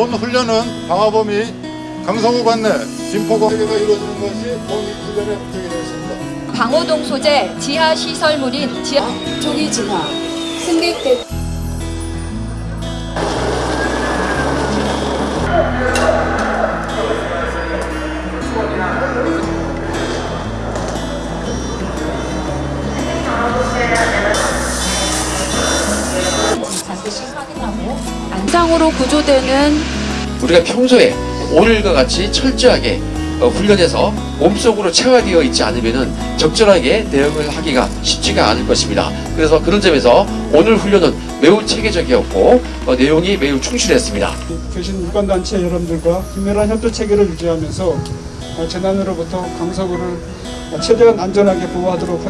본 훈련은 방화범위 강성호 관내 진포가 가 이루어지는 것이 본 훈련의 목적이 되었습니다. 방호동 소재 지하 시설물인 지하 조기 진화, 승객대 안상으로 구조되는 우리가 평소에 오늘과 같이 철저하게 어, 훈련해서 몸속으로 체화되어 있지 않으면 적절하게 대응을 하기가 쉽지가 않을 것입니다. 그래서 그런 점에서 오늘 훈련은 매우 체계적이었고 어, 내용이 매우 충실했습니다. 계신 유관단체 여러분들과 긴밀한 협조 체계를 유지하면서 어, 재난으로부터 강서구를 최대한 안전하게 보호하도록 하겠습니다.